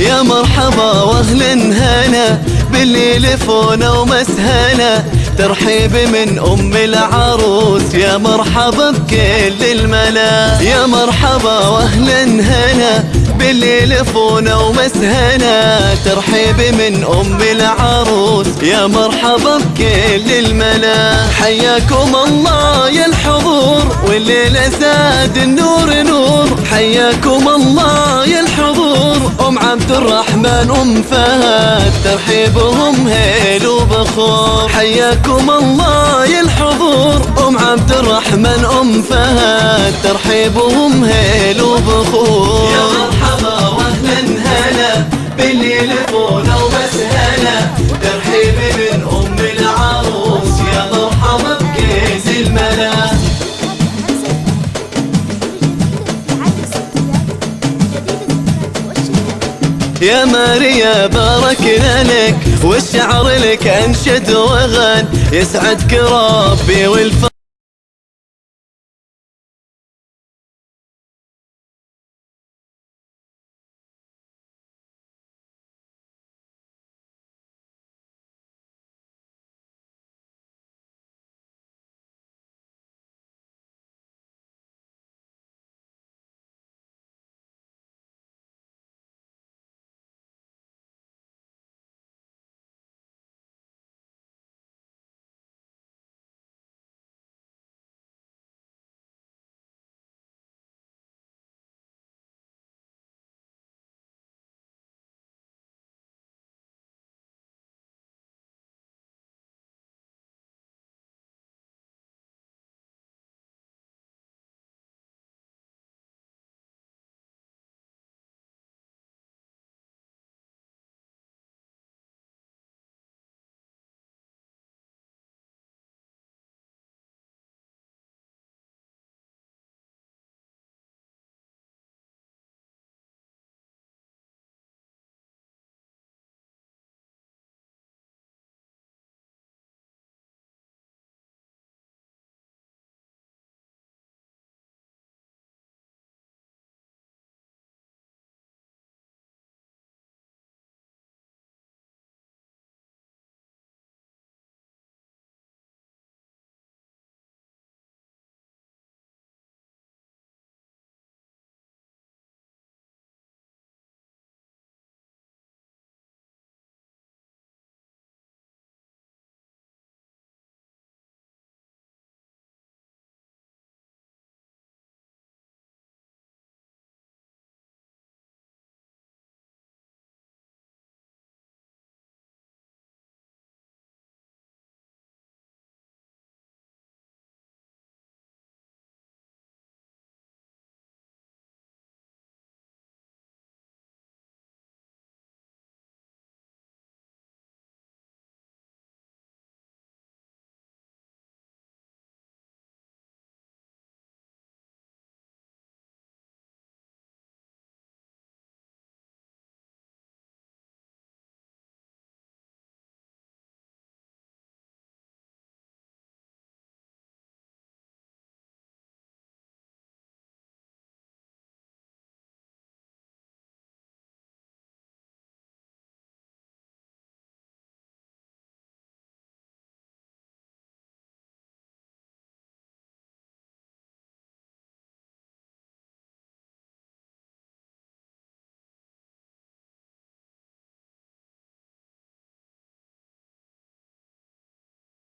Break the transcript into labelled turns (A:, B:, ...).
A: يا مرحبا واهل هنا باللي لفونا ومسهنا. ترحيب من أم العروس يا مرحبا بكل الملا. يا مرحبا واهل هنا باللي لفونا ومسهنا. ترحيب من أم العروس يا مرحبا بكل الملا. حياكم الله يا الحضور والليلة زاد النور نور. حياكم الله أم عبد الرحمن أم فهد ترحيبهم هيل وبخور. حياكم الله يا الحضور. أم عبد الرحمن أم فهد ترحيبهم هيل وبخور. يا مرحبا واهلا هلا باللي لفونا يا ماريا باركنا لك والشعر لك أنشد وغن يسعدك ربي والفرح